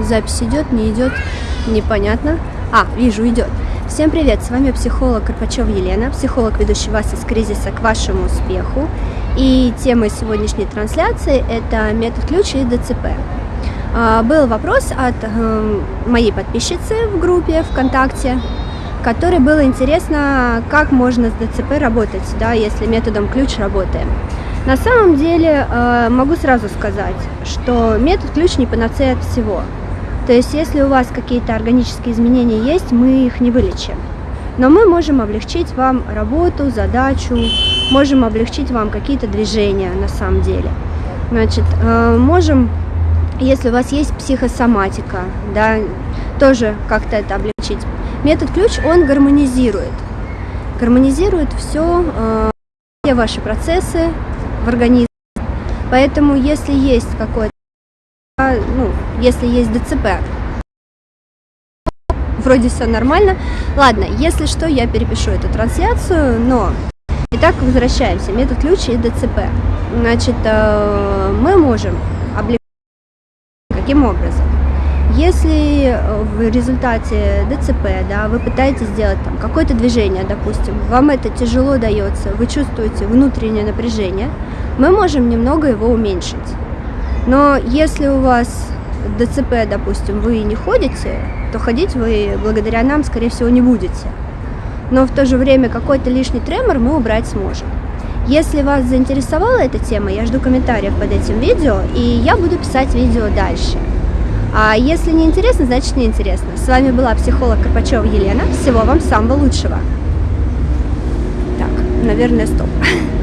запись идет, не идет, непонятно. А, вижу, идет. Всем привет, с вами психолог Карпачева Елена, психолог, ведущий вас из кризиса к вашему успеху. И темой сегодняшней трансляции это метод ключа и ДЦП. А, был вопрос от э, моей подписчицы в группе ВКонтакте, которой было интересно, как можно с ДЦП работать, да, если методом ключ работаем. На самом деле э, могу сразу сказать, что метод ключ не панацея от всего. То есть если у вас какие-то органические изменения есть, мы их не вылечим. Но мы можем облегчить вам работу, задачу, можем облегчить вам какие-то движения на самом деле. Значит, э, можем, если у вас есть психосоматика, да, тоже как-то это облегчить. Метод ключ, он гармонизирует. Гармонизирует все, э, все ваши процессы, в организме. Поэтому если есть какой-то, ну, если есть ДЦП, вроде все нормально. Ладно, если что, я перепишу эту трансляцию, но... Итак, возвращаемся. Метод ключа и ДЦП. Значит, э, мы можем облегчить каким образом? Если в результате ДЦП, да, вы пытаетесь сделать там какое-то движение, допустим, вам это тяжело дается, вы чувствуете внутреннее напряжение, мы можем немного его уменьшить. Но если у вас ДЦП, допустим, вы не ходите, то ходить вы благодаря нам, скорее всего, не будете. Но в то же время какой-то лишний тремор мы убрать сможем. Если вас заинтересовала эта тема, я жду комментариев под этим видео, и я буду писать видео дальше. А если не интересно, значит не интересно. С вами была психолог Карпачева Елена. Всего вам самого лучшего. Так, наверное, стоп.